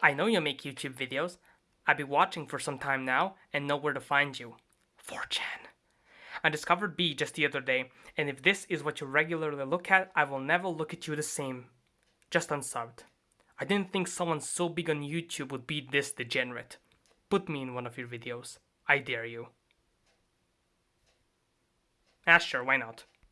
I know you make YouTube videos. I've been watching for some time now and know where to find you. 4chan. I discovered B just the other day, and if this is what you regularly look at, I will never look at you the same. Just unsubbed. I didn't think someone so big on YouTube would be this degenerate. Put me in one of your videos. I dare you. Ah, sure, why not?